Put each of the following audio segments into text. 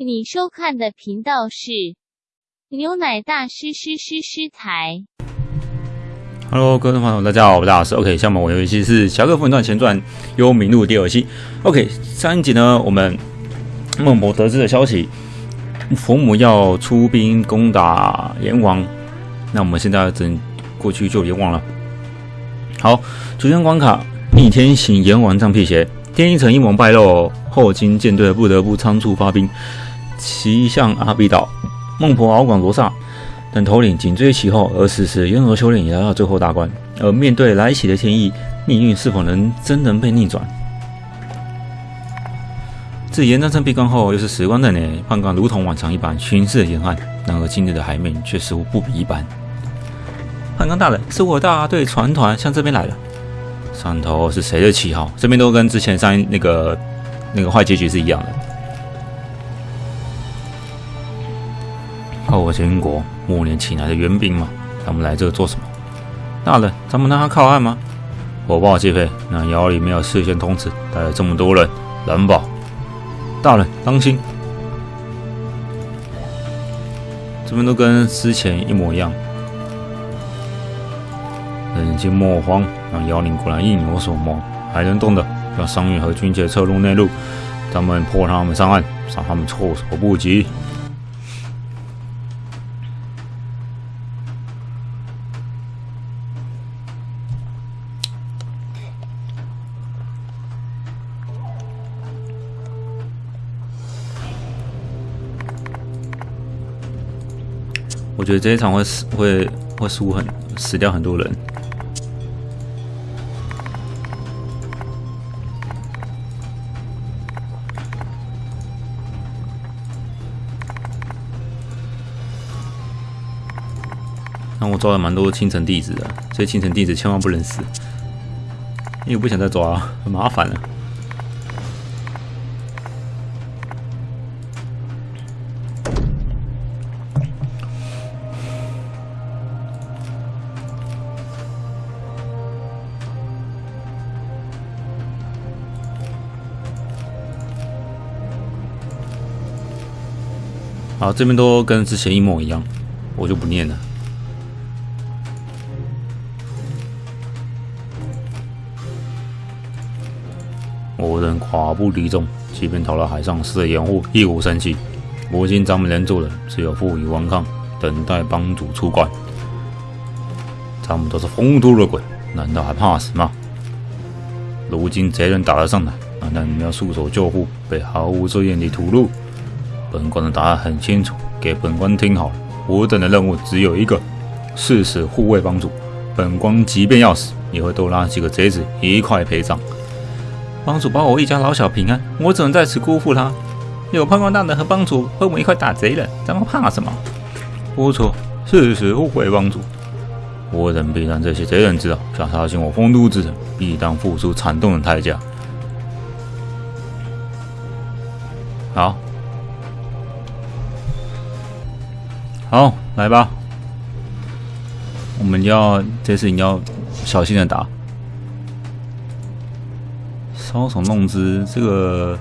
你收看的频道是牛奶大师师师师台。Hello，各位朋友，大家好，我是大师。OK，下面我游戏是《侠客风云传前传：幽冥录》第二期。OK，上一集呢，我们孟婆得知的消息，佛母要出兵攻打阎王，那我们现在只能过去救阎王了。好，主线关卡逆天行阎王杖辟邪，天一城阴谋败露后，金舰队不得不仓促发兵，骑向阿比岛。孟婆敖广罗刹等头领紧追其后，而此时渊河修炼也来到最后大关。而面对来袭的天意，命运是否能真能被逆转？自严章城闭关后，又是时光的年，判官如同往常一般巡视沿岸，然而今日的海面却似乎不比一般。判官大人，是我大队船团向这边来了。上头是谁的旗号？这边都跟之前上那个那个坏结局是一样的。后秦国末年请来的援兵嘛，他们来这做什么？大人，咱们让他靠岸吗？火爆击飞，那窑里没有事先通知，带了这么多人，难保。大人，当心！这边都跟之前一模一样。人心莫慌，那妖灵果然应有所谋，还能动的，让商运和军界撤入内陆，咱们迫他们上岸，让他们措手不及。觉得这一场会死，会会输很死掉很多人。那我抓了蛮多青城弟子的，所以青城弟子千万不能死，因为不想再抓了，很麻烦了。好，这边都跟之前一模一样，我就不念了。我人寡不敌众，即便逃到海上死的掩护，一无生气。如今咱们能做的，只有负隅顽抗，等待帮主出关。咱们都是风都的鬼，难道还怕死吗？如今贼人打了上来，难道你们要束手就缚，被毫无遮掩地屠戮？本官的答案很清楚，给本官听好了。我等的任务只有一个，誓死护卫帮主。本官即便要死，也会多拉几个贼子一块陪葬。帮主保我一家老小平安，我怎能在此辜负他？有判官大人和帮主和我们一块打贼人，咱们怕什么？不错，誓死护卫帮主。我等必让这些贼人知道，想杀进我丰都之城，必当付出惨痛的代价。好。好，来吧。我们要这次你要小心的打，搔首弄姿，这个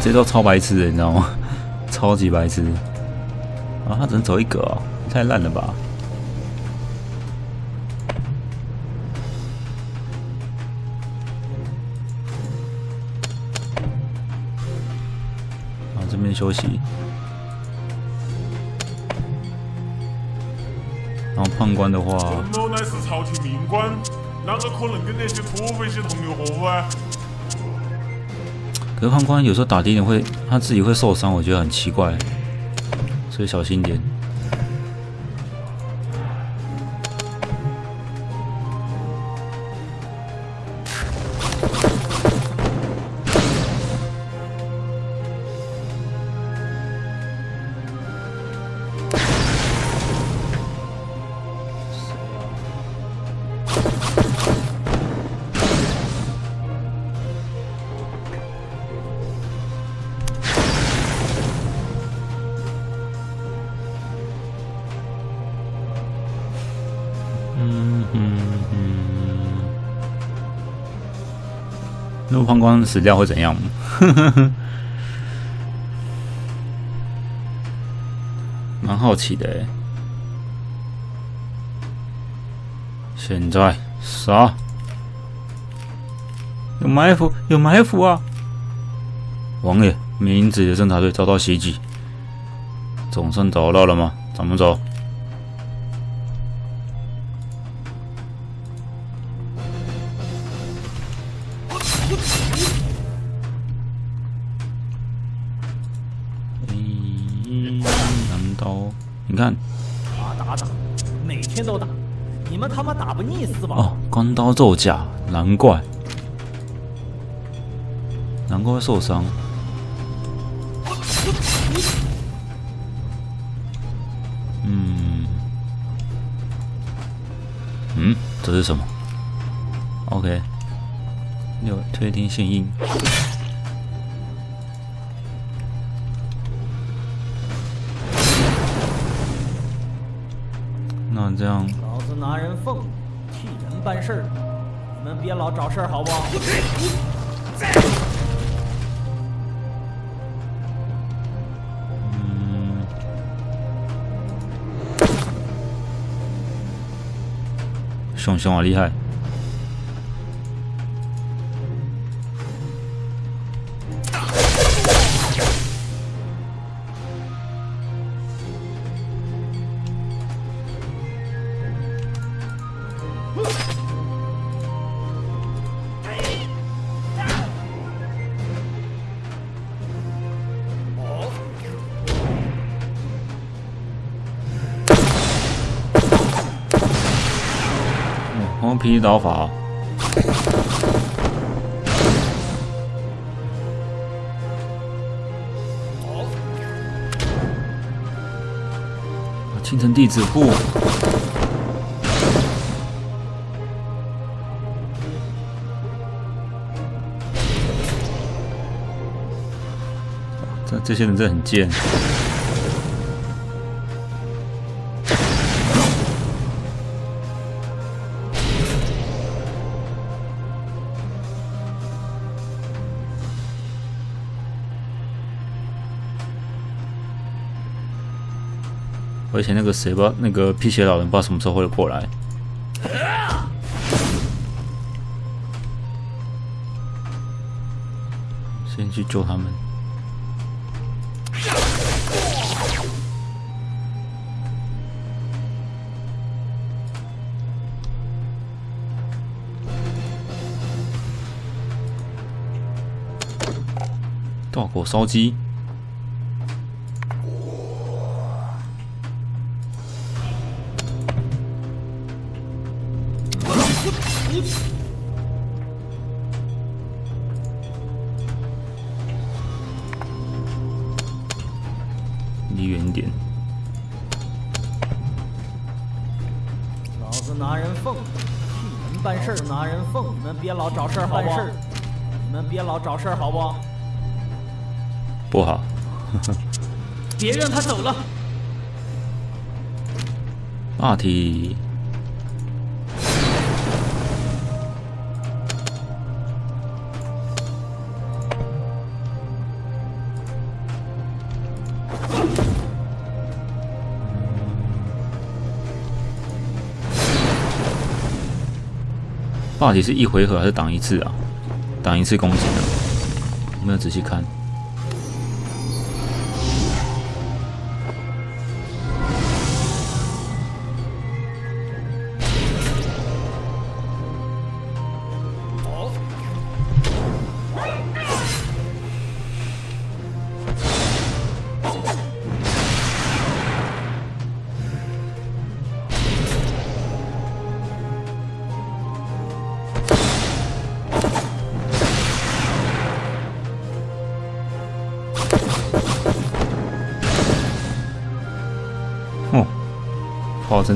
这招超白痴的，你知道吗？超级白痴啊！他只能走一格啊，太烂了吧！休息。然后判官的话，陈某乃是朝廷命官，哪个可能跟那些土匪些同流合污啊？可是判官有时候打敌人会他自己会受伤，我觉得很奇怪，所以小心点。嗯嗯嗯。那判官死掉会怎样？蛮好奇的哎。现在杀！有埋伏，有埋伏啊！王爷，明子的侦察队遭到袭击，总算找到了吗？咱们走。关刀奏甲，难怪。难怪会受伤。嗯，嗯，这是什么？OK，六推天信印。办事儿，你们别老找事儿好不好？熊熊啊，厉害！刀法，好青城弟子不，这这些人真的很贱。而且那个谁吧，那个辟邪老人不知道什么时候会过来。先去救他们。大口烧鸡。办事儿，拿人奉，你们别老找事儿好不？你们别老找事儿好不好？不好。别让他走了。霸体。到底是一回合还是挡一次啊？挡一次攻击呢，没有仔细看。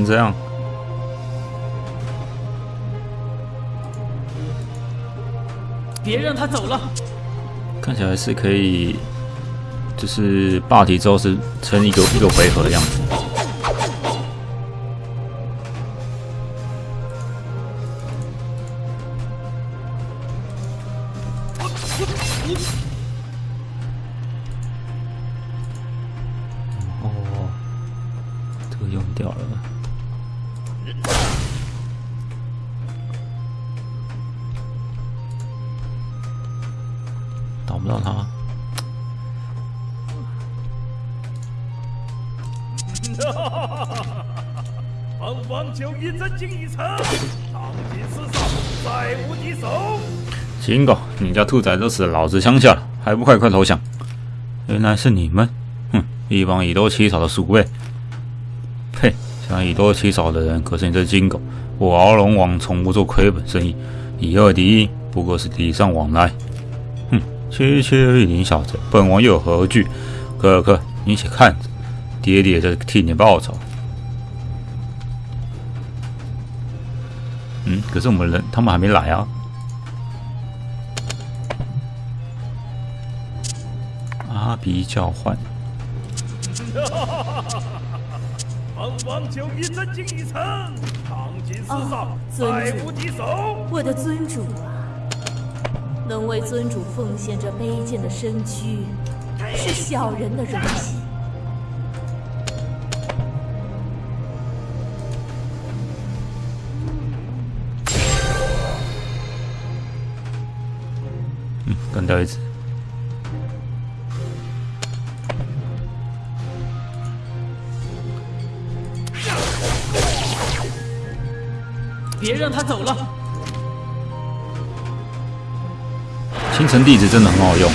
这样，别让他走了。看起来是可以，就是霸体之后是撑一个一个回合的样子。你家兔崽子死老子乡下了，还不快快投降？原来是你们，哼，一帮以多欺少的鼠辈。呸！想以多欺少的人可是你这金狗。我敖龙王从不做亏本生意，以二敌一不过是礼尚往来。哼，区区一林小子，本王又何惧？可可，你且看着，爹爹在替你报仇。嗯，可是我们人他们还没来啊。阿鼻叫唤，本王就一真经一城，当今世上再主无敌手。我的尊主啊，能为尊主奉献这卑贱的身躯，是小人的荣幸。嗯，干掉一只。别让他走了！清晨弟子真的很好用。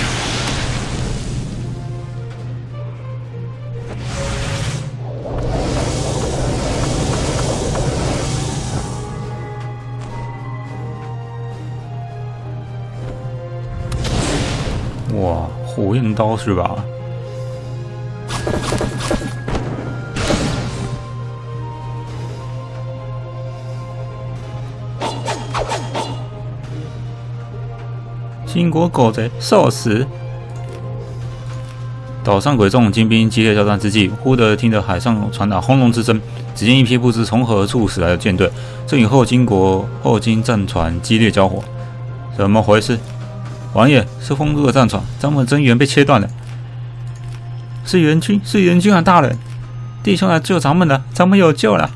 哇，火焰刀是吧？金国狗贼受死！岛上鬼众金兵激烈交战之际，忽地听得海上传来轰隆之声。只见一批不知从何处驶来的舰队，正与后金国后金战船激烈交火。怎么回事？王爷，是丰都的战船，咱们增援被切断了。是援军，是援军啊，大人！弟兄来救咱们的，咱们有救了。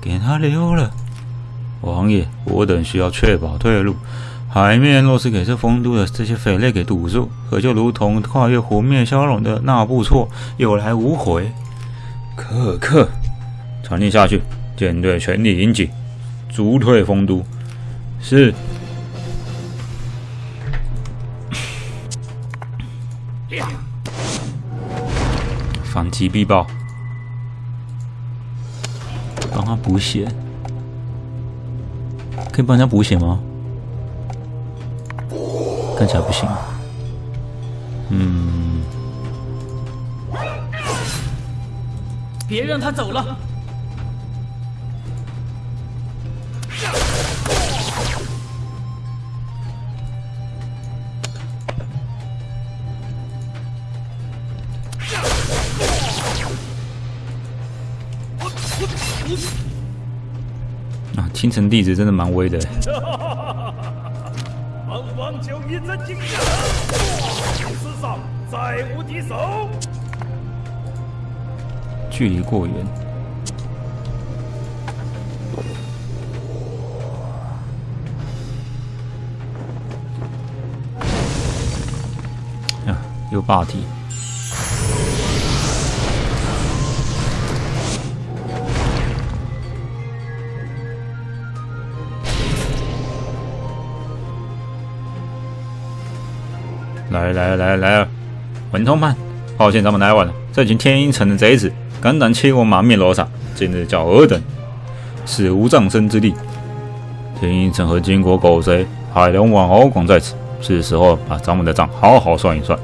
给他溜了。王爷，我等需要确保退路。海面若是给这丰都的这些匪类给堵住，可就如同跨越湖面消融的那布错，有来无回。可可，传令下去，舰队全力迎击，逐退丰都。是。反击必报，帮他补血，可以帮人家补血吗？看起来不行。嗯，别让他走了！啊，清晨弟子真的蛮威的。本王就一真经一城，世上再无敌手。距离过远。呀，又霸体。来来来来了，文通判，抱歉咱们来晚了。这群天阴城的贼子，敢胆欺我满面罗刹，今日叫尔等死无葬身之地。天阴城和金国狗贼海龙王敖广在此，是时候把咱们的账好好算一算。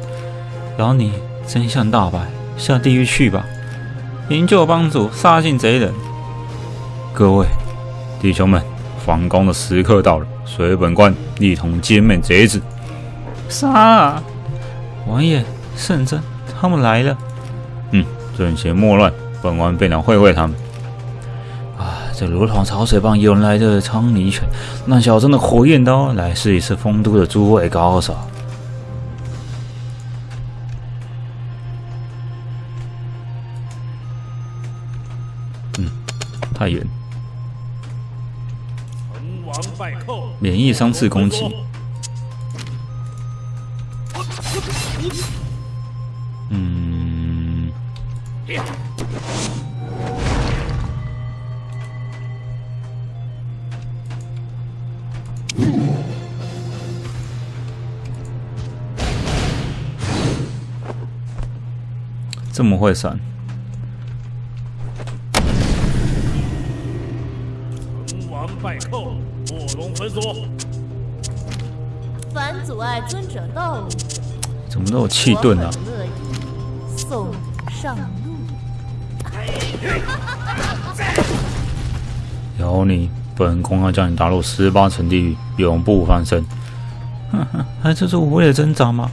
饶你真相大白，下地狱去吧！营救帮主，杀尽贼人。各位弟兄们，反攻的时刻到了，随本官一同歼灭贼子。杀王爷，圣僧，他们来了。嗯，阵前莫乱，本王便来会会他们。啊，这罗同潮水棒引来的苍泥犬，让小镇的火焰刀来试一试丰都的诸位高手。嗯，太远。免疫三次攻击。嗯，这么会闪？成王败寇，卧龙焚锁。凡阻碍尊者道路者，怎么都有气盾啊送你上路。有你，本宫要将你打入十八层地狱，永不翻身。哼哼，还这是无谓的挣扎吗？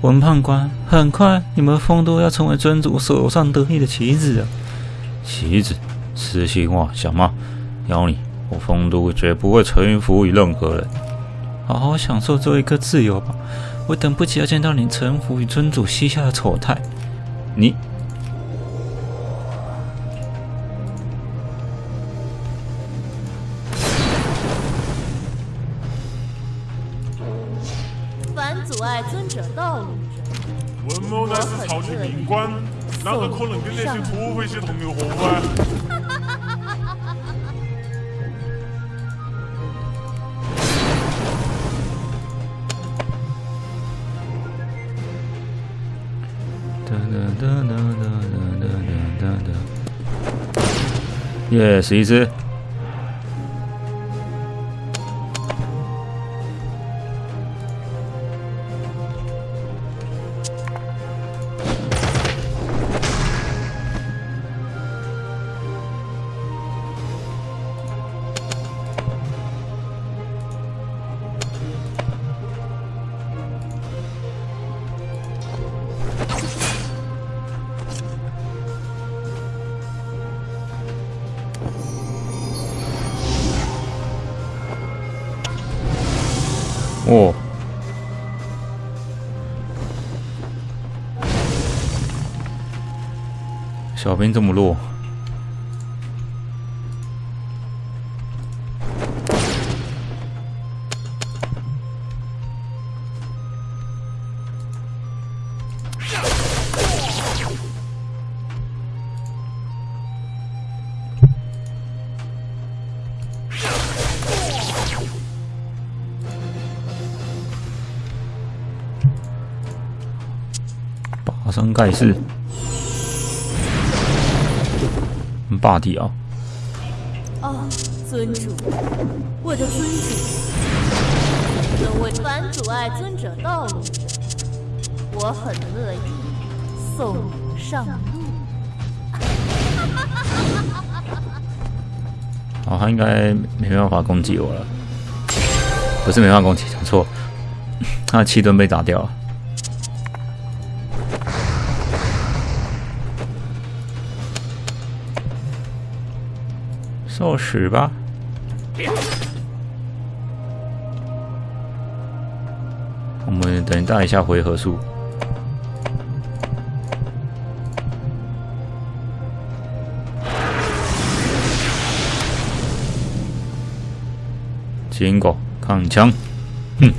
文判官，很快你们丰都要成为尊主手上得意的棋子啊！棋子，痴心妄想吗？妖你，我丰都绝不会臣服于任何人。好好享受这一刻自由吧，我等不及要见到你臣服于尊主膝下的丑态。你凡阻碍尊者道路者，文某乃是朝廷命官，哪个可能跟那些土匪些同流合污 耶，十一只。小兵这么弱，拔山盖世，霸地啊！哦，尊主，我的尊主，能为凡阻碍尊者道路者，我很乐意送你上路。好，他应该没办法攻击我了，不是没办法攻击，讲错，他的气盾被打掉了。受死吧！我们等待一下回合数。金狗扛枪，哼！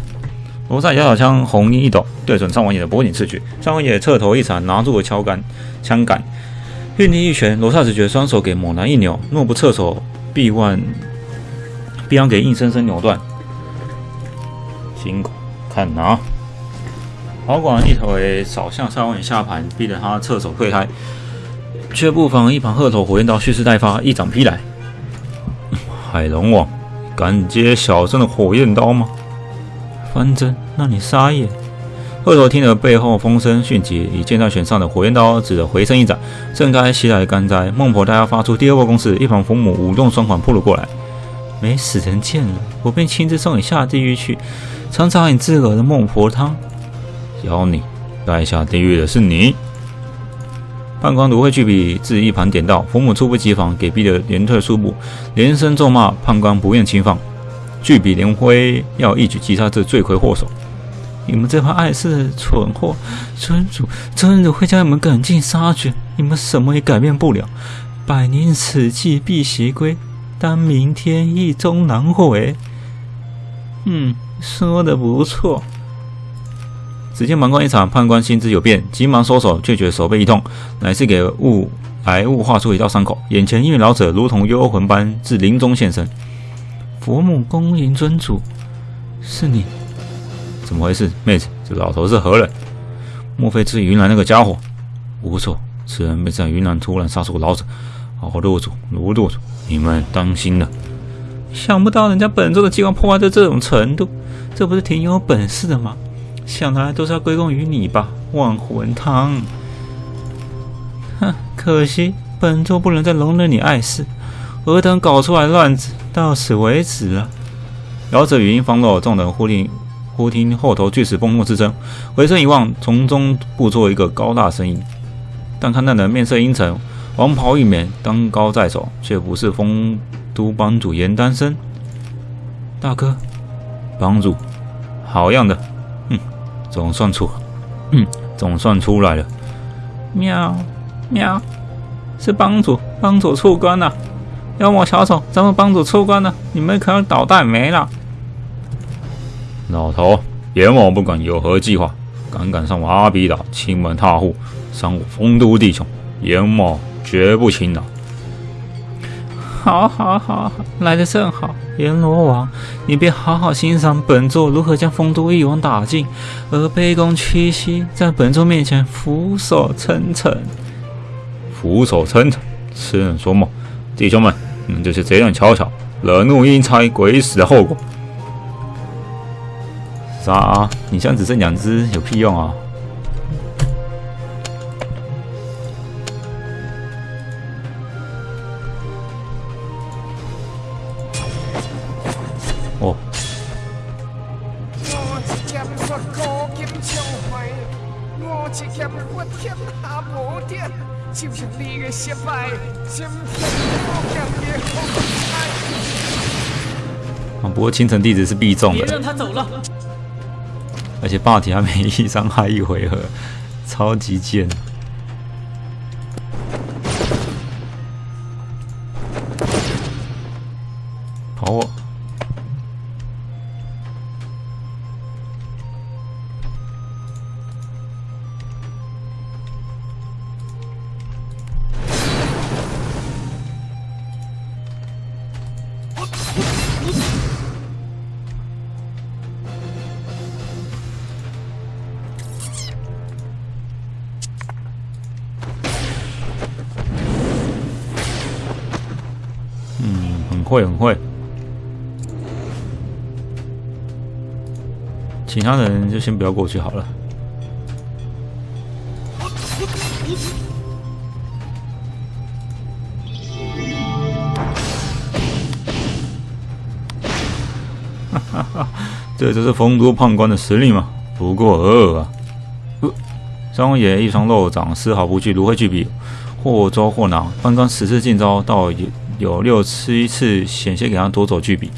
罗刹摇小枪，红衣一抖，对准张王爷的脖颈刺去。张王爷侧头一闪，拿住了枪杆，枪杆运力一拳，罗刹只觉双手给猛男一扭，若不侧手，臂腕必然给硬生生扭断。辛苦，看拿！保管一腿扫向张王爷下盘，逼得他侧手退开，却不妨一旁鹤头火焰刀蓄势待发，一掌劈来。海龙王。敢接小生的火焰刀吗？方针，那你撒野！鹤头听了背后风声迅疾，以剑在弦上的火焰刀指着回身一斩，震开袭来的干灾。孟婆大要发出第二波攻势，一旁冯母舞动双环扑了过来。没死人见了，我便亲自送你下地狱去，尝尝你自个的孟婆汤。妖你，该下地狱的是你！判官芦荟巨笔自一旁点到，佛母猝不及防，给逼得连退数步，连声咒骂。判官不愿轻放，巨笔连挥，要一举击杀这罪魁祸首。你们这帮碍事的蠢货，尊主，尊主会将你们赶尽杀绝，你们什么也改变不了。百年此计必袭归，但明天亦终难回。嗯，说的不错。只见门关一场，判官心知有变，急忙收手，却觉手背一痛，乃是给雾来雾画出一道伤口。眼前一位老者如同幽魂般自林中现身。佛母恭迎尊主，是你？怎么回事，妹子？这老头是何人？莫非是云南那个家伙？无错，此人被在云南突然杀出个老者。好，路主，卢路主，你们当心了！想不到人家本座的计划破坏到这种程度，这不是挺有本事的吗？想来都是要归功于你吧，万魂汤。哼，可惜本座不能再容忍你碍事，尔等搞出来乱子，到此为止了。老者语音方落，众人忽听忽听后头巨石崩落之声，回身一望，从中步出一个高大身影。但看那人面色阴沉，黄袍玉冕，当高在手，却不是丰都帮主严丹生。大哥，帮主，好样的！嗯总算出，嗯，总算出来了。喵，喵，是帮主，帮主出关了。妖魔小丑，咱们帮主出关了，你们可要捣蛋没了。老头，阎王不管有何计划，敢敢上我阿比岛亲门踏户，伤我丰都弟兄，阎王绝不轻饶。好，好，好，来的正好，阎罗王，你便好好欣赏本座如何将丰都一网打尽，而卑躬屈膝在本座面前俯首称臣。俯首称臣，痴人说梦！弟兄们，你们就是这样瞧瞧，惹怒阴差鬼使的后果。啥？你现在只剩两只，有屁用啊！哦，啊，不过青城弟子是必中别的，让他走了。而且霸体还没 一伤害一回合，超级贱。会很会。其他人就先不要过去好了。哈哈哈，这就是丰都判官的实力嘛？不过尔啊！呃，张爷一双肉掌丝毫不惧芦荟巨笔，或抓或拿。判官此次进招，倒也有六七次险些给他夺走巨笔。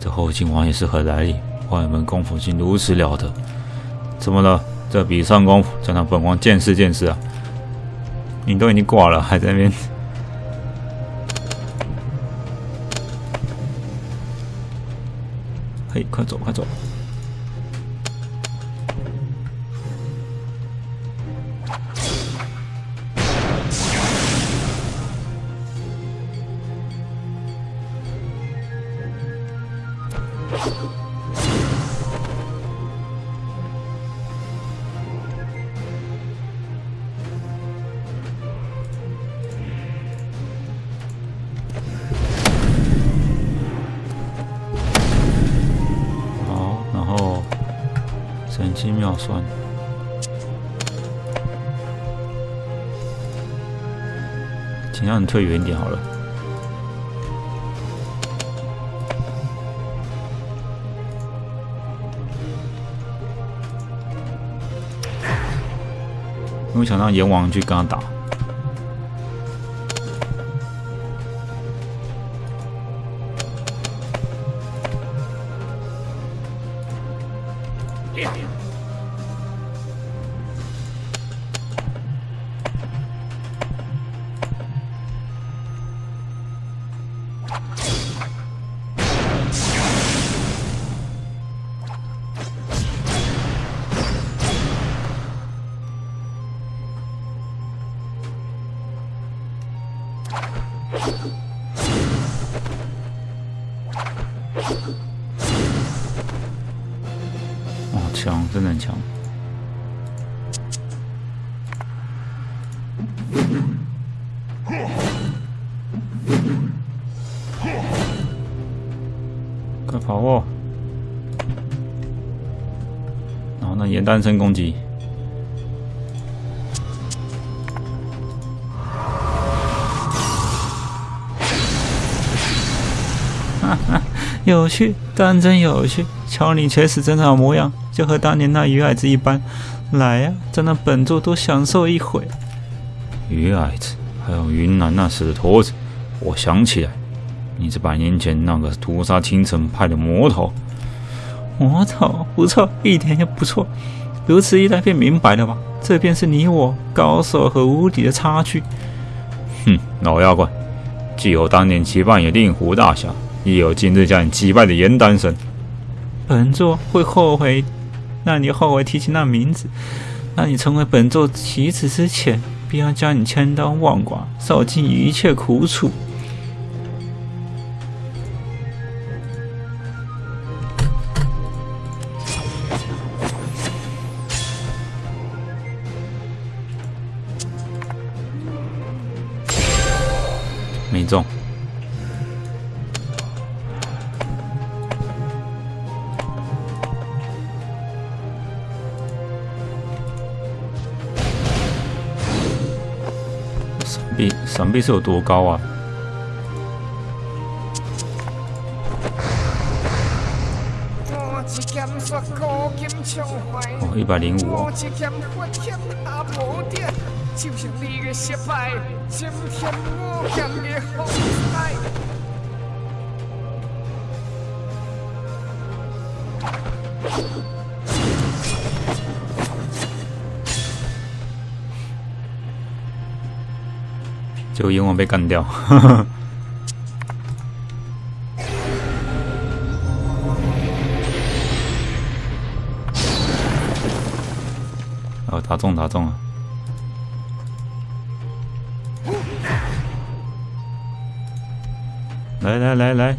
这后金王也是何来历？外门功夫竟如此了得！怎么了？这笔上功夫，再让本王见识见识啊！你都已经挂了，还在那边？嘿，快走，快走！神机妙算，请让你退远一点好了。因为想让阎王去跟他打，快跑哦！然后呢，岩单身攻击，哈哈，有趣，当真有趣。瞧你垂死挣扎的模样，就和当年那鱼矮子一般。来呀、在那本座多享受一回。鱼矮子，还有云南那死的驼子，我想起来，你是百年前那个屠杀青城派的魔头。魔头，不错，一点也不错。如此一来，便明白了吧？这便是你我高手和无敌的差距。哼，老妖怪，既有当年击败你令狐大侠，亦有今日将你击败的严丹神。本座会后悔，让你后悔提起那名字。让你成为本座棋子之前，必要将你千刀万剐，受尽一切苦楚。没中。避，闪避是有多高啊？哦，一百零五哦，就因为我被干掉。哦，打中打中了！来来来来，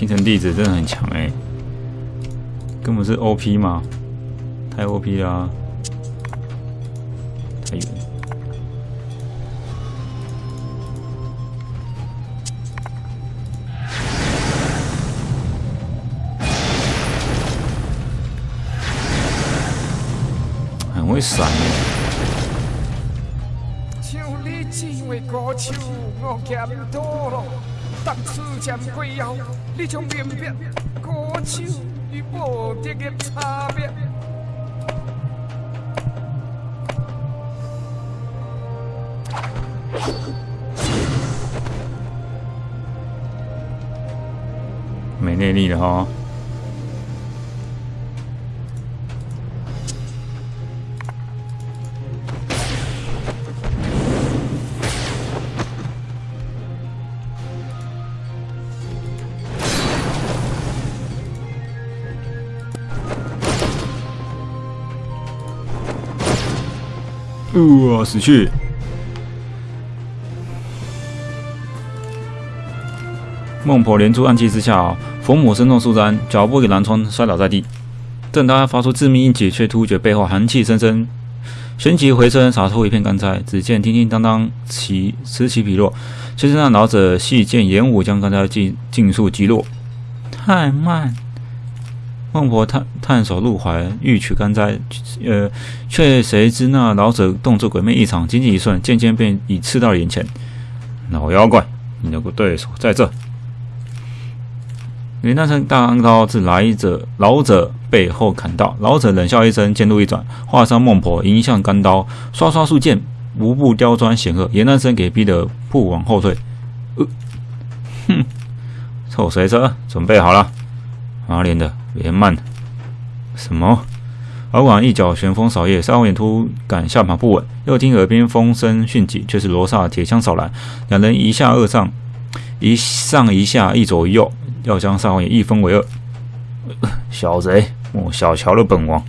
哇，青城弟子真的很强哎，根本是 OP 嘛，太 OP 啦、太远。很会闪耶！当此剑过后，你将明白高手与无敌的差别。没内力了哈。哇，死去！孟婆连珠暗器之下，佛母身中数簪，脚步给南川摔倒在地。正当他发出致命一击，却突觉背后寒气森森，旋即回身洒出一片干柴。只见叮叮当当，起此起彼落，却是那老者细剑演武将干柴尽尽数击落。太慢！孟婆探探手入怀，欲取干柴，呃，却谁知那老者动作诡秘异常，仅仅一瞬，剑尖便已刺到眼前。老妖怪，你的对手在这！云南城大刀自来者老者背后砍到，老者冷笑一声，剑路一转，化伤孟婆，迎向钢刀，刷刷数剑，无不刁钻险恶。严南生给逼得不往后退。呃，哼，臭谁车准备好了。阿莲的，别慢。什么？敖广一脚旋风扫叶，沙眼突感下盘不稳，又听耳边风声迅疾，却是罗刹铁枪扫来，两人一下二上，一上一下，一左一右，要将沙王爷一分为二。小贼，我小瞧了本王。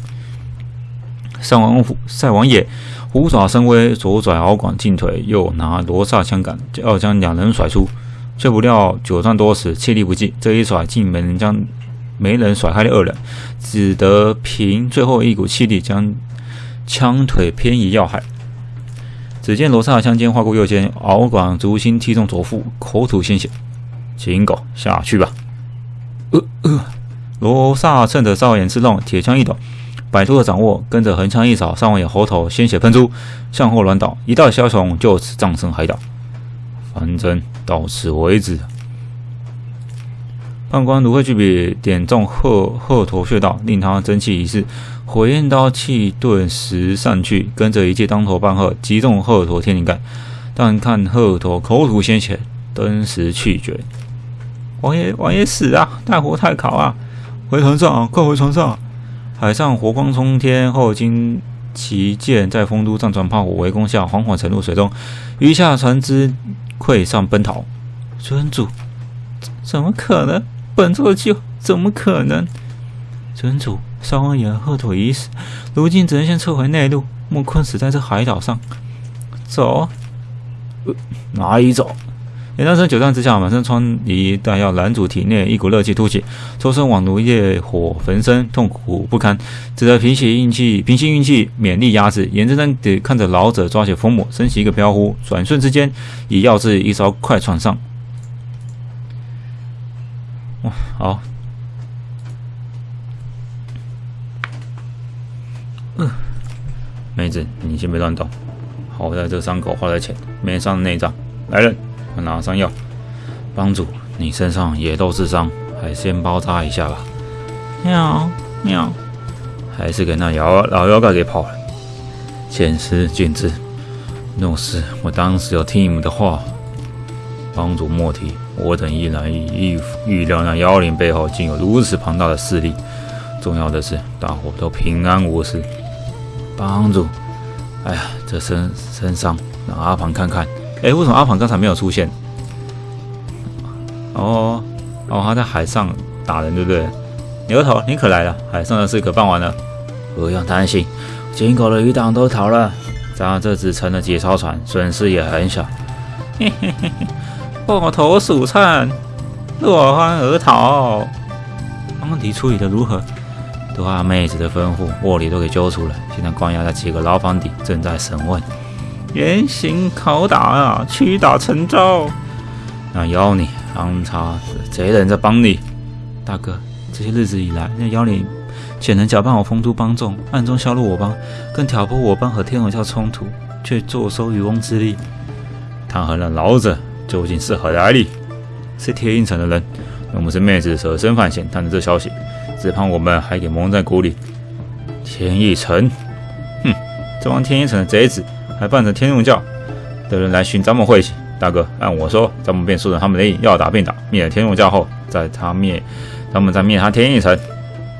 上王虎赛王爷虎爪生威，左拽敖广进腿，右拿罗刹枪杆，要将两人甩出，却不料久战多时，气力不济，这一甩竟没能将。没人甩开的二人，只得凭最后一股气力将枪腿偏移要害。只见罗刹枪尖划过右肩，敖广足心踢中左腹，口吐鲜血。秦狗下去吧！呃呃，罗刹趁着少眼之动，铁枪一抖，摆脱了掌握，跟着横枪一扫，上王爷喉头鲜血喷出，向后软倒，一道枭雄就此葬身海岛。反正到此为止。判官芦荟巨笔点中鹤鹤驼穴道，令他真气一逝。火焰刀气顿时散去，跟着一记当头棒喝，击中鹤驼天灵盖。但看鹤驼口吐鲜血，登时气绝。王爷，王爷死啊！大火太烤啊！回船上，快回船上！海上火光冲天，后经旗舰在丰都战船炮火围攻下，缓缓沉入水中。余下船只溃散奔逃。尊主，怎么可能？本座就怎么可能？尊主，少王爷鹤腿已死，如今只能先撤回内陆，莫困死在这海岛上。走，哪里走？严大生久战之下，满身疮痍，但要男主体内一股热气突起，周身宛如烈火焚身，痛苦不堪，只得平息运气，平息运气，勉力压制。眼睁睁地看着老者抓起风母，升起一个飘忽，转瞬之间以药至一艘快船上。哇，好。嗯，妹子，你先别乱动。好在这伤口花了钱，没伤内脏。来人，快拿上药。帮主，你身上也都是伤，还先包扎一下吧。喵喵，还是给那妖老妖怪给跑了。前师君子，若是我当时有听你们的话，帮主莫提。我等依然预预料那妖灵背后竟有如此庞大的势力。重要的是，大伙都平安无事。帮主，哎呀，这身身伤，让阿庞看看。哎，为什么阿庞刚才没有出现？哦哦，他在海上打人，对不对？牛头，你可来了，海上的事可办完了。不用担心，金狗的余党都逃了，咱这只成了几艘船，损失也很小。嘿嘿嘿嘿。破头鼠窜，落荒而逃。方迪处理的如何？都按妹子的吩咐，卧里都给揪出来，现在关押在几个牢房底，正在审问。严刑拷打啊，屈打成招。那妖你，安插贼人在帮你。大哥，这些日子以来，那妖你显然假扮我丰都帮众，暗中削弱我帮，更挑拨我帮和天龙教冲突，却坐收渔翁之利，他和那老者。究竟是何来历？是天印城的人。我们是妹子舍身犯险，探着这消息，只怕我们还给蒙在鼓里。天一城，哼，这帮天一城的贼子，还扮成天龙教的人来寻咱们晦气。大哥，按我说，咱们便顺着他们的意，要打便打，灭了天龙教后，再他灭，咱们再灭他天一城。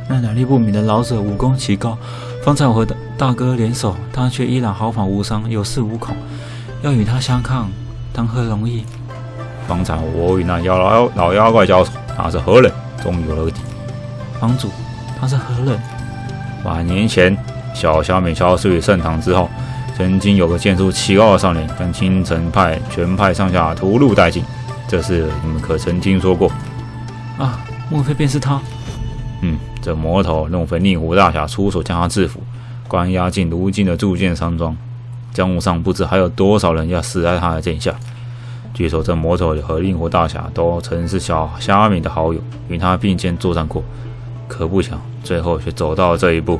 那来历不明的老者武功奇高，方才我和大哥联手，他却依然毫发无伤，有恃无恐，要与他相抗，谈何容易？方才我与那妖老老妖怪交手，他是何人？终于有了个底。帮主，他是何人？百年前，小小美消失于盛唐之后，曾经有个剑术奇高的少年，将青城派全派上下屠戮殆尽。这事你们可曾听说过？啊，莫非便是他？嗯，这魔头弄非令狐大侠出手将他制服，关押进如今的铸剑山庄。江湖上不知还有多少人要死在他的剑下。据说这魔头和令狐大侠都曾是小虾米的好友，与他并肩作战过。可不想最后却走到了这一步。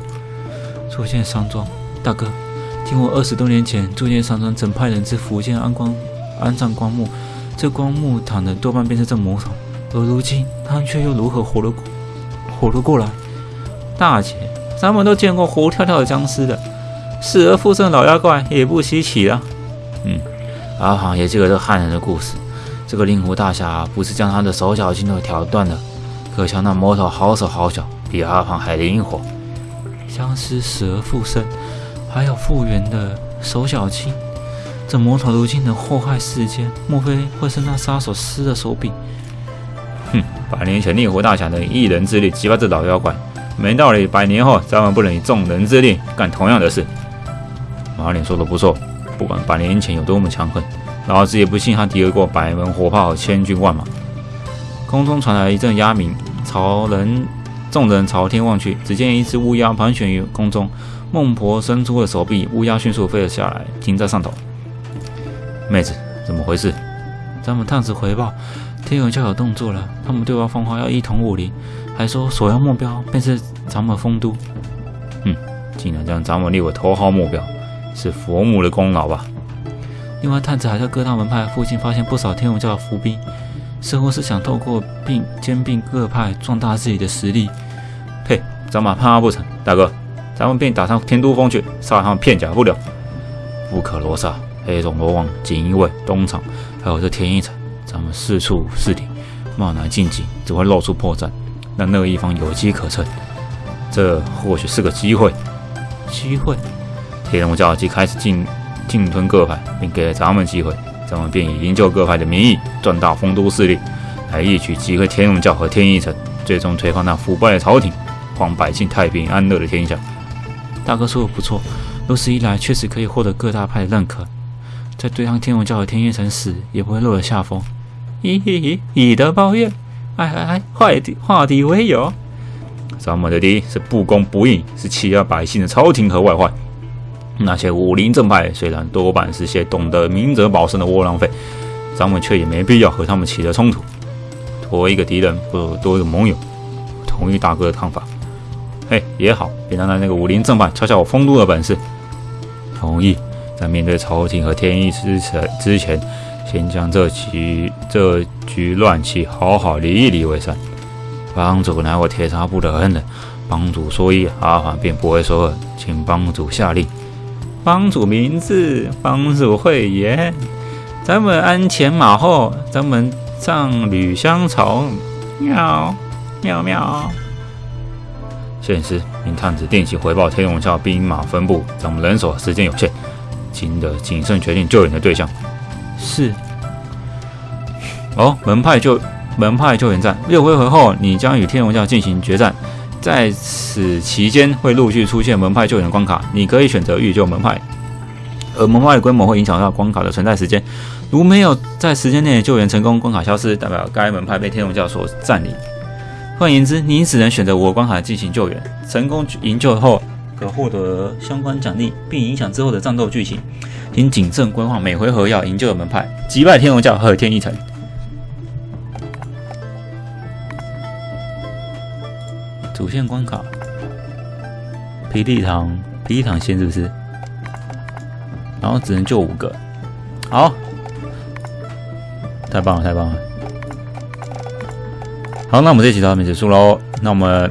铸剑山庄，大哥，听我二十多年前铸剑山庄曾派人至福建安光安葬棺木，这棺木躺的多半便是这魔头。而如今他却又如何活了过活了过来？大姐，咱们都见过活跳跳的僵尸的，死而复生的老妖怪也不稀奇了。嗯。阿庞也记得这汉人的故事，这个令狐大侠不是将他的手脚筋都挑断了，可瞧那魔头好手好脚，比阿庞还灵活，僵尸死而复生，还有复原的手脚筋。这魔头如今能祸害世间，莫非会是那杀手施的手笔？哼，百年前令狐大侠能以一人之力击败这老妖怪，没道理。百年后咱们不能以众人之力干同样的事。马脸说的不错，不管百年前有多么强横，老子也不信他敌得过百门火炮、千军万马。空中传来一阵鸦鸣，朝人众人朝天望去，只见一只乌鸦盘旋于空中。孟婆伸出了手臂，乌鸦迅速飞了下来，停在上头。妹子，怎么回事？咱们探子回报，天永教有动作了，他们对外放话要一统武林，还说首要目标便是咱们丰都。嗯，竟然将咱们列为头号目标，是佛母的功劳吧？另外，探子还在各大门派附近发现不少天龙教的伏兵，似乎是想透过并兼并各派，壮大自己的实力。呸！咱们怕不成？大哥，咱们便打上天都峰去，杀他们片甲不留。不可罗刹。黑种罗王、锦衣卫、东厂，还有这天一城，咱们四处试敌，贸然进击，只会露出破绽，让那个一方有机可乘。这或许是个机会。机会？天龙教即开始进进吞各派，并给了咱们机会，咱们便以营救各派的名义，壮大丰都势力，来一举击溃天龙教和天一城，最终推翻那腐败的朝廷，还百姓太平安乐的天下。大哥说的不错，如此一来，确实可以获得各大派的认可。在对抗天龙教和天一城时，也不会落了下风。咦咦咦，以德报怨，哎哎哎，坏的化敌为友。咱们的敌是不公不义，是欺压百姓的朝廷和外患。那些武林正派虽然多半是些懂得明哲保身的窝囊废，咱们却也没必要和他们起了冲突。多一个敌人不如多一个盟友。同意大哥的看法。嘿，也好，别让那个武林正派瞧瞧我风度的本事。同意。在面对朝廷和天意之前，之前先将这局这局乱棋好好理一理为善。帮主乃我铁茶部的恩人，帮主说一，阿凡便不会说二，请帮主下令。帮主名字，帮主慧言。咱们鞍前马后，咱们杖履相从。喵喵喵。现时，明探子定期回报天龙教兵马分布，咱们人手时间有限。请的谨慎决定救援的对象。是。哦，门派救门派救援战六回合后，你将与天龙教进行决战。在此期间，会陆续出现门派救援关卡，你可以选择预救门派，而门派的规模会影响到关卡的存在时间。如没有在时间内救援成功，关卡消失，代表该门派被天龙教所占领。换言之，你只能选择我关卡进行救援。成功营救后。可获得相关奖励，并影响之后的战斗剧情，请谨慎规划每回合要营救的门派，击败天龙教和天一城。主线关卡：皮利堂，皮利堂线是不是？然后只能救五个，好，太棒了，太棒了。好，那我们这期到这边结束喽。那我们。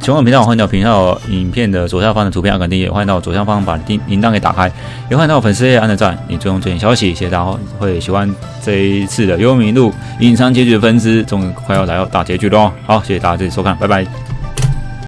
喜欢频道，欢迎到频道影片的左下方的图片按个订阅，欢迎到左下方把铃铃铛给打开，也欢迎到粉丝页按个赞，你追踪最新消息。谢谢大家会喜欢这一次的幽冥路隐藏结局的分支，终于快要来到大结局了！好，谢谢大家这次收看，拜拜。